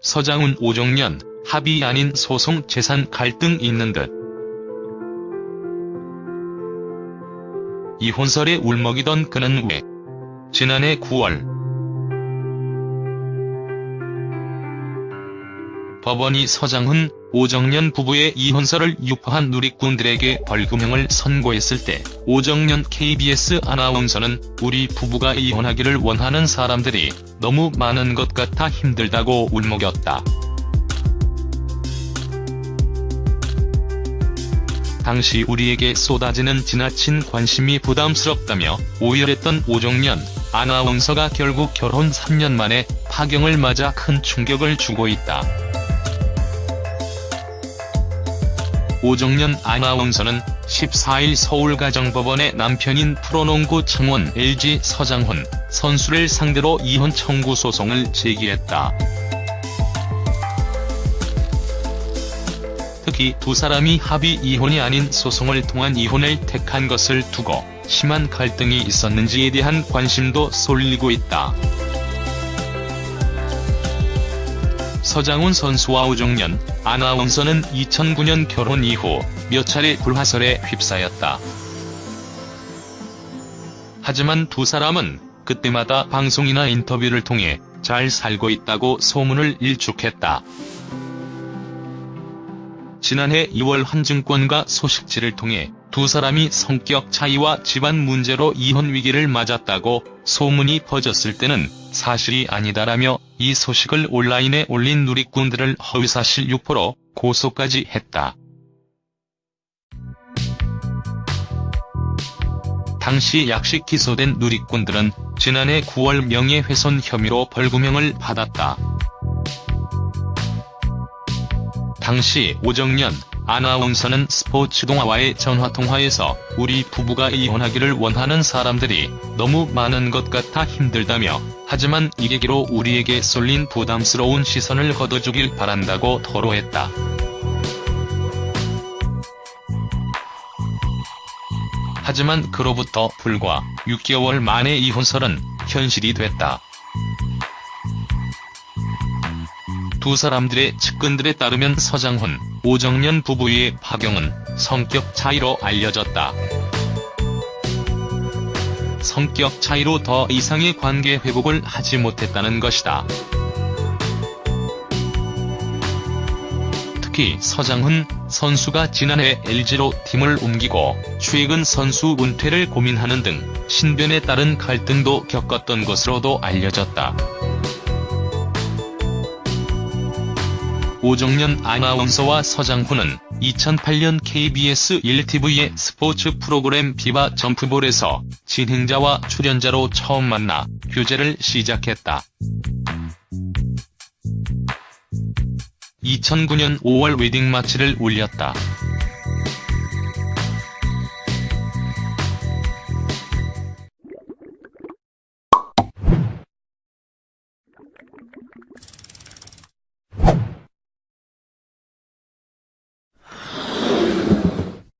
서장훈 오정연 합의 아닌 소송 재산 갈등 있는 듯. 이혼설에 울먹이던 그는 왜 지난해 9월 법원이 서장훈, 오정연 부부의 이혼설을 유포한 누리꾼들에게 벌금형을 선고했을 때 오정연 KBS 아나운서는 우리 부부가 이혼하기를 원하는 사람들이 너무 많은 것 같아 힘들다고 울먹였다. 당시 우리에게 쏟아지는 지나친 관심이 부담스럽다며 오열했던 오정연 아나운서가 결국 결혼 3년 만에 파경을 맞아 큰 충격을 주고 있다. 오정연 아나운서는 14일 서울가정법원에 남편인 프로농구 창원 LG 서장훈 선수를 상대로 이혼 청구 소송을 제기했다. 특히 두 사람이 합의 이혼이 아닌 소송을 통한 이혼을 택한 것을 두고 심한 갈등이 있었는지에 대한 관심도 쏠리고 있다. 서장훈 선수와 오정연 아나운서는 2009년 결혼 이후 몇 차례 불화설에 휩싸였다. 하지만 두 사람은 그때마다 방송이나 인터뷰를 통해 잘 살고 있다고 소문을 일축했다. 지난해 2월 한 증권가 소식지를 통해 두 사람이 성격 차이와 집안 문제로 이혼 위기를 맞았다고 소문이 퍼졌을 때는 사실이 아니다라며 이 소식을 온라인에 올린 누리꾼들을 허위사실 유포로 고소까지 했다. 당시 약식 기소된 누리꾼들은 지난해 9월 명예훼손 혐의로 벌금형을 받았다. 당시 오정연 아나운서는 스포츠 동아와의 전화통화에서 우리 부부가 이혼하기를 원하는 사람들이 너무 많은 것 같아 힘들다며 하지만 이 계기로 우리에게 쏠린 부담스러운 시선을 걷어주길 바란다고 토로했다. 하지만 그로부터 불과 6개월 만에 이혼설은 현실이 됐다. 두 사람들의 측근들에 따르면 서장훈, 오정연 부부의 파경은 성격 차이로 알려졌다. 성격 차이로 더 이상의 관계 회복을 하지 못했다는 것이다. 특히 서장훈 선수가 지난해 LG로 팀을 옮기고 최근 선수 은퇴를 고민하는 등 신변에 따른 갈등도 겪었던 것으로도 알려졌다. 오정연 아나운서와 서장훈은 2008년 KBS 1TV의 스포츠 프로그램 비바 점프볼에서 진행자와 출연자로 처음 만나 교제를 시작했다. 2009년 5월 웨딩 마치를 올렸다.